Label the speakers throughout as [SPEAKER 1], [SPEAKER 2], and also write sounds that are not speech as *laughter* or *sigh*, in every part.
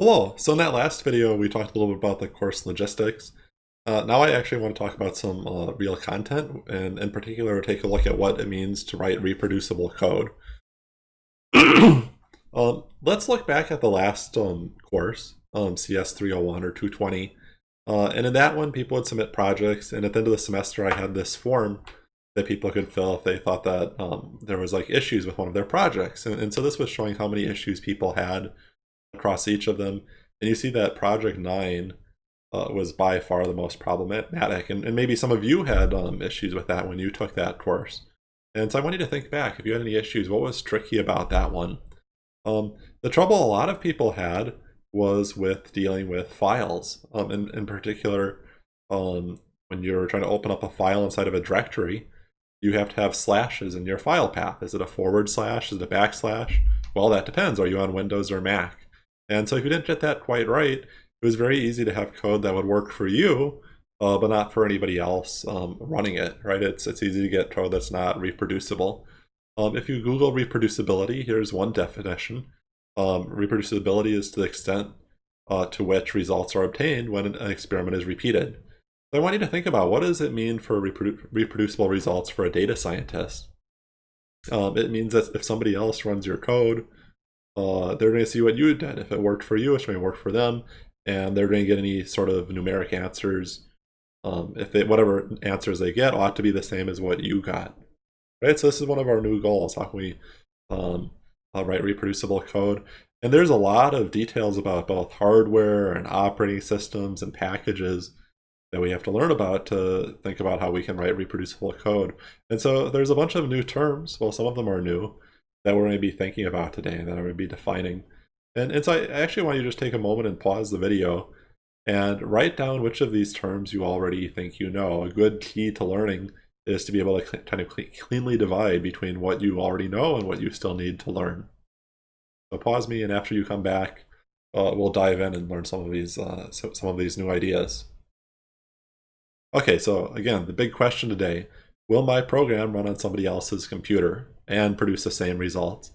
[SPEAKER 1] Hello, so in that last video we talked a little bit about the course logistics. Uh, now I actually want to talk about some uh, real content, and in particular take a look at what it means to write reproducible code. *coughs* um, let's look back at the last um, course, um, CS 301 or 220, uh, and in that one people would submit projects, and at the end of the semester I had this form that people could fill if they thought that um, there was like issues with one of their projects, and, and so this was showing how many issues people had across each of them. And you see that Project 9 uh, was by far the most problematic. And, and maybe some of you had um, issues with that when you took that course. And so I want you to think back, if you had any issues, what was tricky about that one? Um, the trouble a lot of people had was with dealing with files. Um, in, in particular, um, when you're trying to open up a file inside of a directory, you have to have slashes in your file path. Is it a forward slash? Is it a backslash? Well, that depends. Are you on Windows or Mac? And so if you didn't get that quite right, it was very easy to have code that would work for you, uh, but not for anybody else um, running it, right? It's, it's easy to get code that's not reproducible. Um, if you Google reproducibility, here's one definition. Um, reproducibility is to the extent uh, to which results are obtained when an experiment is repeated. So I want you to think about what does it mean for reprodu reproducible results for a data scientist? Um, it means that if somebody else runs your code, uh, they're going to see what you did. If it worked for you, it's going to work for them, and they're going to get any sort of numeric answers. Um, if they whatever answers they get ought to be the same as what you got, right? So this is one of our new goals. How can we um, uh, write reproducible code? And there's a lot of details about both hardware and operating systems and packages that we have to learn about to think about how we can write reproducible code. And so there's a bunch of new terms. Well, some of them are new that we're going to be thinking about today and that I'm going to be defining. And, and so I actually want you to just take a moment and pause the video and write down which of these terms you already think you know. A good key to learning is to be able to kind of cleanly divide between what you already know and what you still need to learn. So pause me, and after you come back, uh, we'll dive in and learn some of these uh, some of these new ideas. Okay, so again, the big question today, will my program run on somebody else's computer? And produce the same results.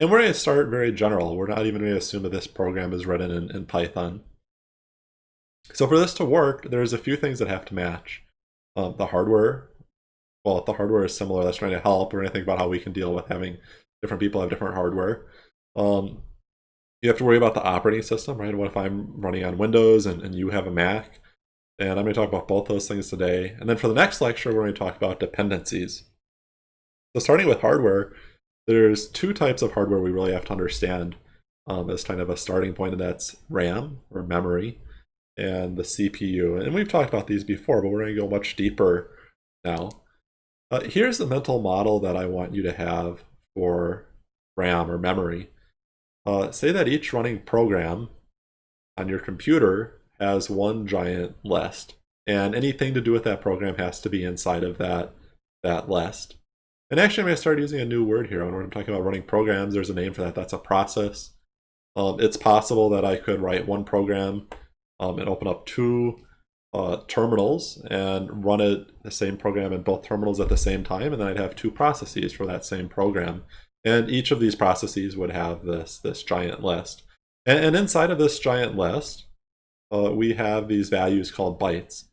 [SPEAKER 1] And we're going to start very general. We're not even going to assume that this program is written in, in Python. So for this to work, there's a few things that have to match. Um, the hardware, well, if the hardware is similar, that's trying to help. We're going to think about how we can deal with having different people have different hardware. Um, you have to worry about the operating system, right? What if I'm running on Windows and, and you have a Mac? And I'm going to talk about both those things today. And then for the next lecture, we're going to talk about dependencies. So starting with hardware, there's two types of hardware we really have to understand um, as kind of a starting point, and that's RAM, or memory, and the CPU. And we've talked about these before, but we're going to go much deeper now. Uh, here's the mental model that I want you to have for RAM or memory. Uh, say that each running program on your computer has one giant list, and anything to do with that program has to be inside of that, that list. And actually, I'm going to start using a new word here. When I'm talking about running programs, there's a name for that. That's a process. Um, it's possible that I could write one program um, and open up two uh, terminals and run it the same program in both terminals at the same time, and then I'd have two processes for that same program. And each of these processes would have this, this giant list. And, and inside of this giant list, uh, we have these values called bytes.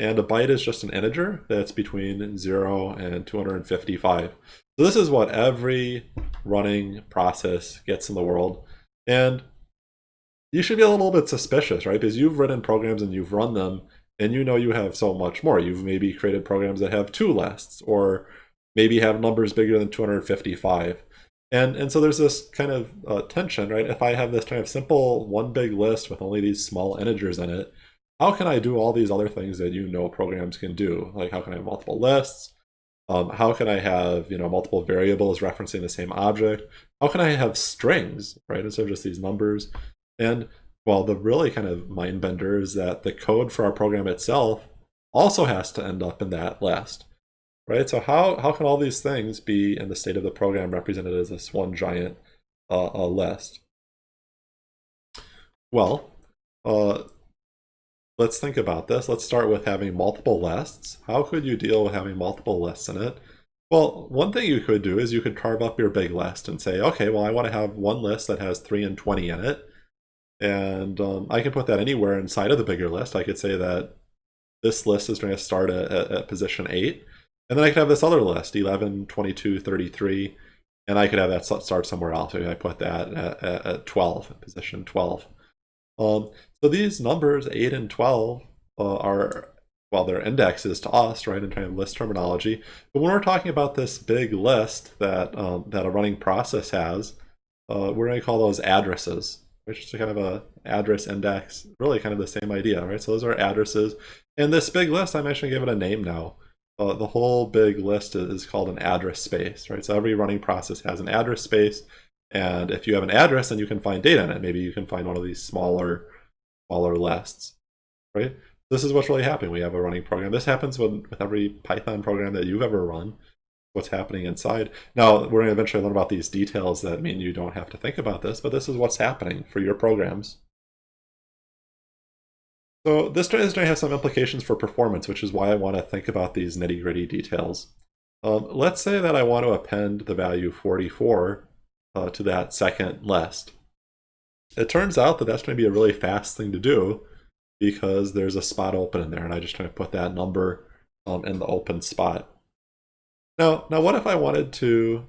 [SPEAKER 1] And a byte is just an integer that's between 0 and 255. So this is what every running process gets in the world. And you should be a little bit suspicious, right? Because you've written programs and you've run them, and you know you have so much more. You've maybe created programs that have two lists, or maybe have numbers bigger than 255. And, and so there's this kind of uh, tension, right? If I have this kind of simple one big list with only these small integers in it, how can I do all these other things that you know programs can do? Like how can I have multiple lists? Um, how can I have you know multiple variables referencing the same object? How can I have strings, right, instead of just these numbers? And well, the really kind of mind bender is that the code for our program itself also has to end up in that list, right? So how, how can all these things be in the state of the program represented as this one giant uh, list? Well, uh, let's think about this. Let's start with having multiple lists. How could you deal with having multiple lists in it? Well, one thing you could do is you could carve up your big list and say, okay, well, I want to have one list that has 3 and 20 in it. And um, I can put that anywhere inside of the bigger list. I could say that this list is going to start at, at, position 8. And then I could have this other list, 11, 22, 33. And I could have that start somewhere else. Maybe I put that at, at, at 12, position 12. Um, so these numbers, 8 and 12, uh, are well, they're indexes to us, right, in kind of list terminology. But when we're talking about this big list that um, that a running process has, uh, we're going to call those addresses, which is kind of a address index, really kind of the same idea, right? So those are addresses. And this big list, I'm actually going to give it a name now. Uh, the whole big list is called an address space, right? So every running process has an address space. And if you have an address, then you can find data in it. Maybe you can find one of these smaller, smaller lists, right? This is what's really happening. We have a running program. This happens with, with every Python program that you've ever run. What's happening inside. Now, we're going to eventually learn about these details that mean you don't have to think about this, but this is what's happening for your programs. So this is going to have some implications for performance, which is why I want to think about these nitty gritty details. Um, let's say that I want to append the value 44 uh, to that second list. It turns out that that's going to be a really fast thing to do because there's a spot open in there and I just try to put that number um, in the open spot. Now, now what if I wanted to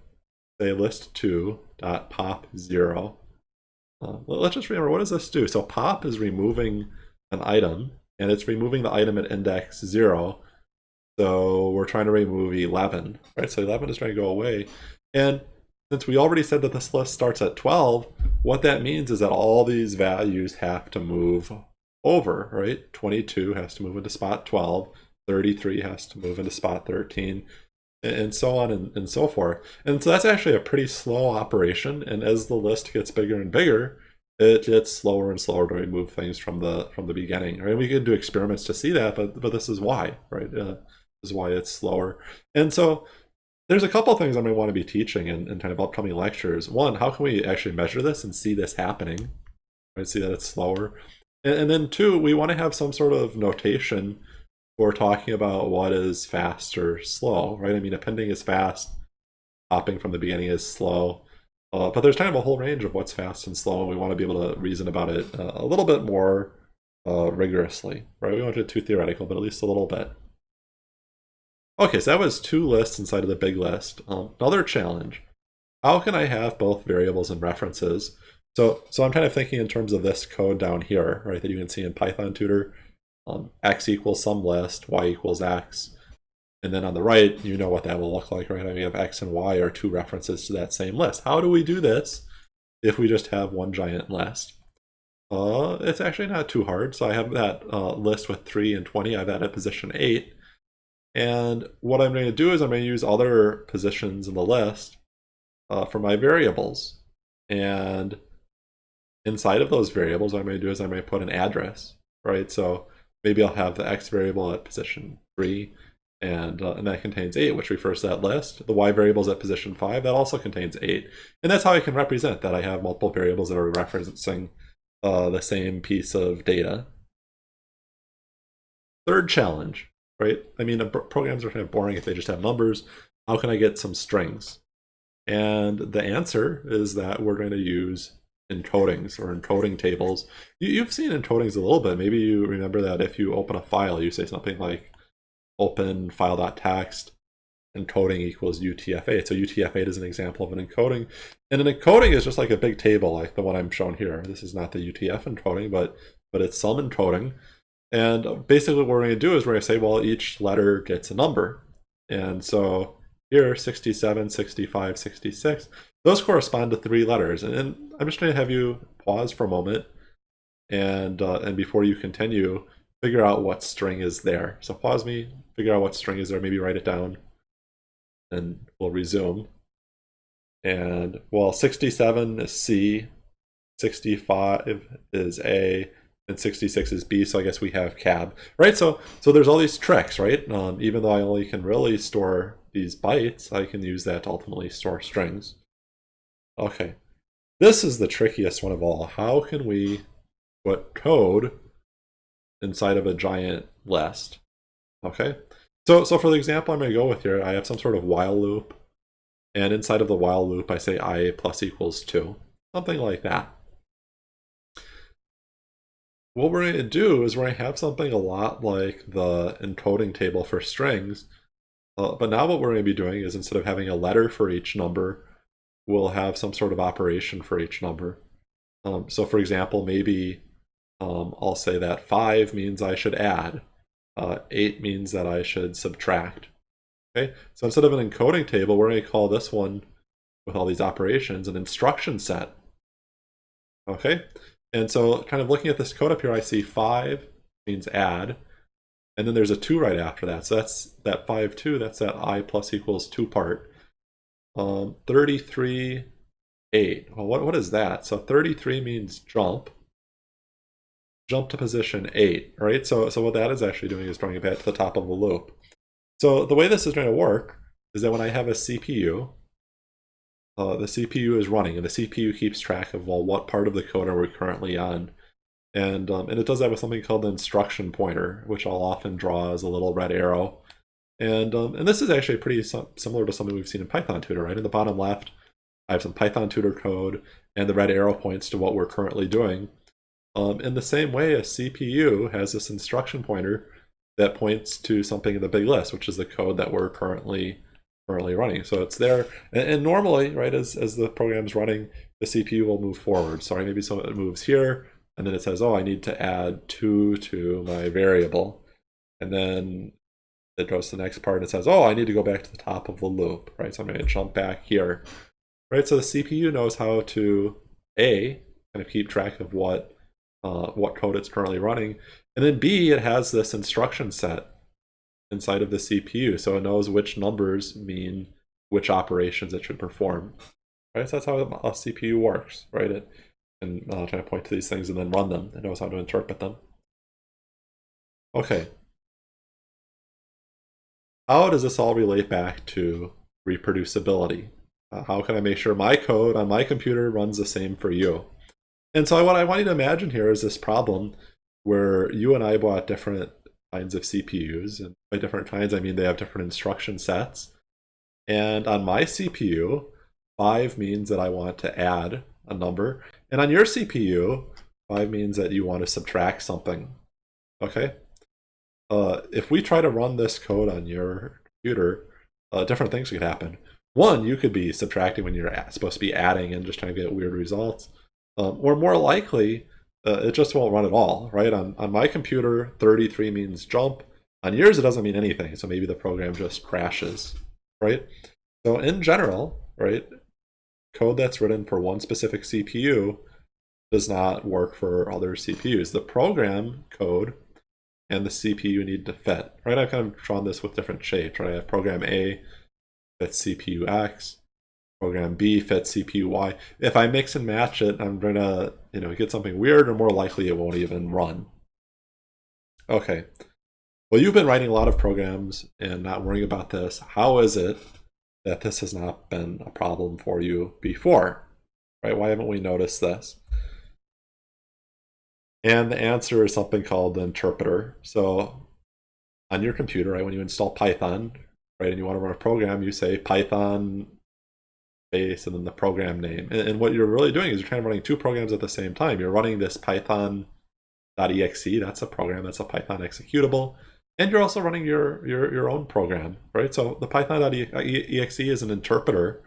[SPEAKER 1] say list2 dot pop 0? Uh, let's just remember, what does this do? So pop is removing an item and it's removing the item at index 0. So we're trying to remove 11, right? So 11 is trying to go away. And since we already said that this list starts at 12, what that means is that all these values have to move over, right? 22 has to move into spot 12, 33 has to move into spot 13, and so on and, and so forth. And so that's actually a pretty slow operation. And as the list gets bigger and bigger, it gets slower and slower to remove things from the from the beginning. Right? We could do experiments to see that, but but this is why, right? Uh, this is why it's slower. And so there's a couple things I may want to be teaching in, in kind of upcoming lectures. One, how can we actually measure this and see this happening? Right? See that it's slower. And, and then two, we want to have some sort of notation for talking about what is fast or slow, right? I mean, appending is fast, hopping from the beginning is slow. Uh, but there's kind of a whole range of what's fast and slow, and we want to be able to reason about it uh, a little bit more uh, rigorously, right? We won't get too theoretical, but at least a little bit. Okay, so that was two lists inside of the big list. Um, another challenge. How can I have both variables and references so, so I'm kind of thinking in terms of this code down here, right, that you can see in Python tutor, um, x equals some list, y equals x. And then on the right, you know what that will look like, right? I mean, have x and y are two references to that same list. How do we do this if we just have one giant list? Uh, it's actually not too hard. So I have that uh, list with 3 and 20. I have at position 8. And what I'm going to do is I'm going to use other positions in the list uh, for my variables. And inside of those variables, what I'm going to do is I'm going to put an address, right? So maybe I'll have the x variable at position 3, and, uh, and that contains 8, which refers to that list. The y variable is at position 5, that also contains 8. And that's how I can represent that I have multiple variables that are referencing uh, the same piece of data. Third challenge, right? I mean, programs are kind of boring if they just have numbers. How can I get some strings? And the answer is that we're going to use encodings or encoding tables. You, have seen encodings a little bit. Maybe you remember that if you open a file, you say something like open file.txt encoding equals UTF-8. So UTF-8 is an example of an encoding. And an encoding is just like a big table like the one I'm shown here. This is not the UTF encoding, but, but it's some encoding. And basically what we're going to do is we're going to say, well, each letter gets a number. And so here, 67, 65, 66. Those correspond to three letters. And, I'm just going to have you pause for a moment and, uh, and before you continue, figure out what string is there. So pause me, figure out what string is there, maybe write it down, and we'll resume. And well, 67 is C, 65 is A, and 66 is B, so I guess we have cab, right? So so there's all these tricks, right? Um, even though I only can really store these bytes, I can use that to ultimately store strings. Okay, this is the trickiest one of all. How can we put code inside of a giant list? Okay, so, so for the example I'm going to go with here, I have some sort of while loop, and inside of the while loop I say i plus equals 2, something like that. What we're going to do is we're going to have something a lot like the encoding table for strings. Uh, but now what we're going to be doing is instead of having a letter for each number, we'll have some sort of operation for each number. Um, so for example, maybe um, I'll say that 5 means I should add. Uh, 8 means that I should subtract. Okay, so instead of an encoding table, we're going to call this one with all these operations an instruction set. Okay, and so kind of looking at this code up here, I see 5 means add, and then there's a 2 right after that. So that's that 5, 2, that's that i plus equals 2 part. Um, 33, 8. Well, what, what is that? So 33 means jump. Jump to position 8, right? So, so what that is actually doing is drawing it back to the top of the loop. So the way this is going to work is that when I have a CPU, uh, the CPU is running and the CPU keeps track of, well, what part of the code are we currently on? And, um, and it does that with something called the instruction pointer, which I'll often draw as a little red arrow. And, um, and this is actually pretty similar to something we've seen in Python tutor, right? In the bottom left, I have some Python tutor code and the red arrow points to what we're currently doing. Um, in the same way, a CPU has this instruction pointer that points to something in the big list, which is the code that we're currently currently running. So it's there, and, and normally, right, as, as the program's running, the CPU will move forward. Sorry, maybe some it moves here, and then it says, oh, I need to add 2 to my variable. And then it goes to the next part and it says, oh, I need to go back to the top of the loop, right? So I'm going to jump back here, right? So the CPU knows how to, A, kind of keep track of what uh, what code it's currently running. And then B, it has this instruction set inside of the CPU, so it knows which numbers mean which operations it should perform. Right, so that's how a CPU works, right? It can uh, try to point to these things and then run them. It knows how to interpret them. Okay. How does this all relate back to reproducibility? Uh, how can I make sure my code on my computer runs the same for you? And so what I want you to imagine here is this problem where you and I bought different kinds of CPUs. And by different kinds, I mean they have different instruction sets. And on my CPU, 5 means that I want to add a number. And on your CPU, 5 means that you want to subtract something. Okay? Uh, if we try to run this code on your computer, uh, different things could happen. One, you could be subtracting when you're supposed to be adding and just trying to get weird results. Um, or more likely, uh, it just won't run at all, right? On, on my computer, 33 means jump. On yours, it doesn't mean anything, so maybe the program just crashes, right? So in general, right, code that's written for one specific CPU does not work for other CPUs. The program code and the CPU need to fit, right? I've kind of drawn this with different shapes, right? I have program A fits CPU X, program B fits CPU Y. If I mix and match it, I'm going to you know, get something weird or more likely it won't even run. Okay. Well, you've been writing a lot of programs and not worrying about this. How is it that this has not been a problem for you before? Right? Why haven't we noticed this? And the answer is something called the interpreter. So on your computer, right, when you install Python, right, and you want to run a program, you say Python base and then the program name. And, and, what you're really doing is you're kind of running two programs at the same time. You're running this python.exe, that's a program, that's a Python executable. And you're also running your, your, your own program, right? So the python.exe is an interpreter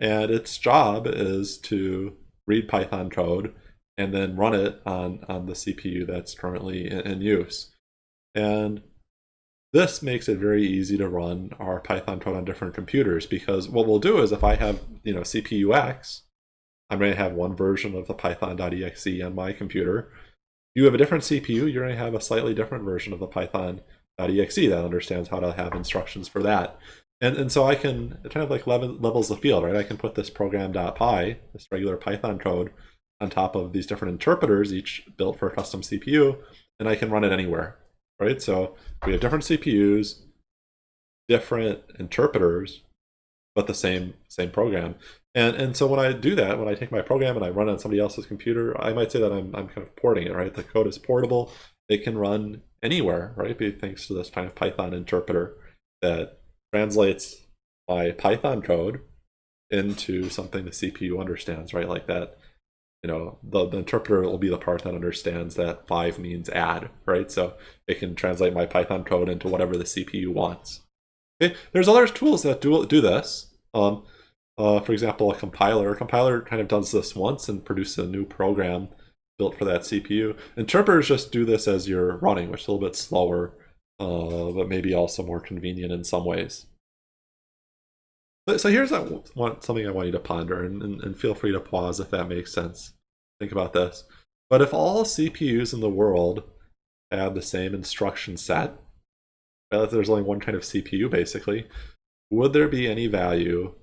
[SPEAKER 1] and its job is to read Python code and then run it on, on the CPU that's currently in, in use. And this makes it very easy to run our Python code on different computers because what we'll do is if I have, you know, CPU X, I'm going to have one version of the python.exe on my computer. You have a different CPU, you're going to have a slightly different version of the python.exe that understands how to have instructions for that. And, and so I can kind of like level, levels the field, right? I can put this program.py, this regular Python code, on top of these different interpreters, each built for a custom CPU, and I can run it anywhere right? So we have different CPUs, different interpreters, but the same same program. And and so when I do that, when I take my program and I run it on somebody else's computer, I might say that I'm I'm kind of porting it, right? The code is portable. It can run anywhere, right? Be thanks to this kind of Python interpreter that translates my Python code into something the CPU understands, right? Like that you know, the, the interpreter will be the part that understands that five means add, right? So it can translate my Python code into whatever the CPU wants. Okay, there's other tools that do do this. Um, uh, for example, a compiler. A compiler kind of does this once and produces a new program built for that CPU. Interpreters just do this as you're running, which is a little bit slower, uh, but maybe also more convenient in some ways. But, so here's want, something I want you to ponder, and, and, and feel free to pause if that makes sense. Think about this. But if all CPUs in the world have the same instruction set, if there's only one kind of CPU basically, would there be any value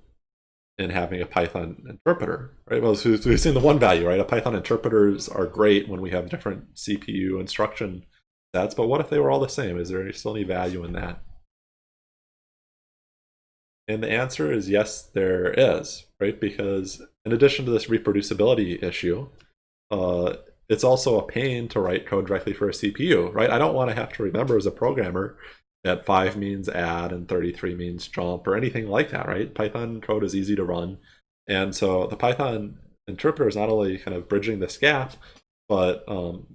[SPEAKER 1] in having a Python interpreter, right? Well, so we've seen the one value, right? A Python interpreters are great when we have different CPU instruction sets, but what if they were all the same? Is there still any value in that? And the answer is yes, there is, right? Because in addition to this reproducibility issue, uh, it's also a pain to write code directly for a CPU, right? I don't want to have to remember as a programmer that 5 means add and 33 means jump or anything like that, right? Python code is easy to run. And so the Python interpreter is not only kind of bridging this gap, but um,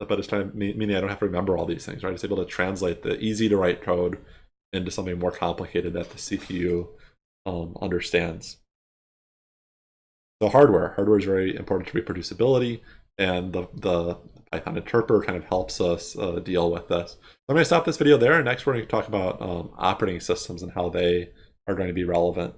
[SPEAKER 1] but it's time meaning I don't have to remember all these things, right? It's able to translate the easy to write code into something more complicated that the CPU um, understands. So hardware, hardware is very important to reproducibility, and the the Python interpreter kind of helps us uh, deal with this. So I'm going to stop this video there, and next we're going to talk about um, operating systems and how they are going to be relevant